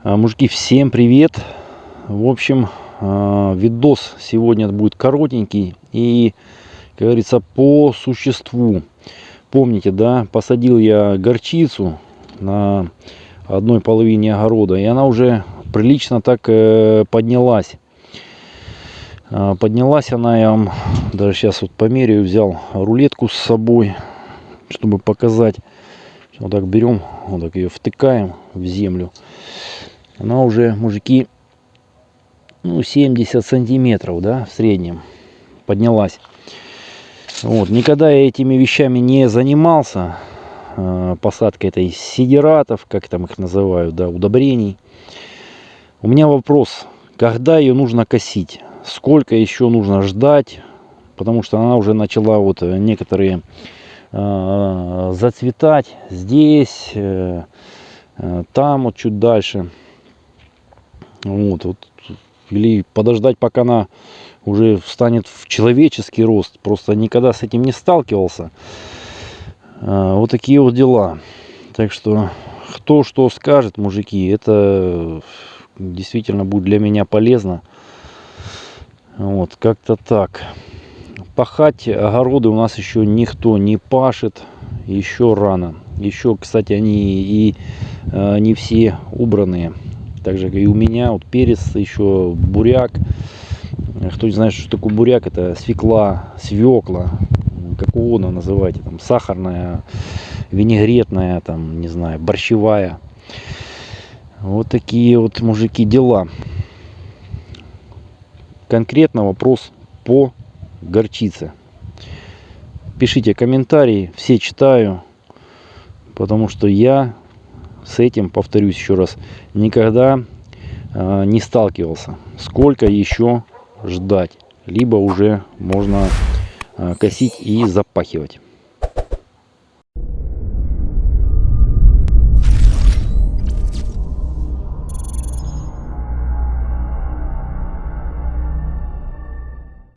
А, Мужики, всем привет! В общем, а, видос сегодня будет коротенький и, как говорится, по существу. Помните, да, посадил я горчицу на одной половине огорода, и она уже прилично так э, поднялась. А, Поднялась она, я вам даже сейчас вот померяю, взял рулетку с собой, чтобы показать. Вот так берем, вот так ее втыкаем в землю. Она уже, мужики, ну, 70 сантиметров, да, в среднем поднялась. Вот, никогда я этими вещами не занимался. э, Посадкой этой сидератов, как там их называют, да, удобрений. У меня вопрос, когда ее нужно косить? Сколько еще нужно ждать? Потому что она уже начала вот э, некоторые э, зацветать здесь, э, э, там вот чуть дальше. Вот, вот. Или подождать, пока она уже встанет в человеческий рост. Просто никогда с этим не сталкивался. А, Вот такие вот дела. Так что, кто что скажет, мужики, это действительно будет для меня полезно. Вот, как-то так. Пахать огороды у нас еще никто не пашет. Еще рано. Еще, кстати, они и э, не все убранные. Также и у меня вот перец, еще буряк. Кто не знает, что такое буряк, это свекла, свекла, как угодно называйте, там сахарная, винегретная, там, не знаю, борщевая. Вот такие вот, мужики, дела. Конкретно вопрос по горчице. Пишите комментарии, все читаю, потому что я с этим, повторюсь еще раз, никогда э, не сталкивался. Сколько еще ждать? Либо уже можно э, косить и запахивать.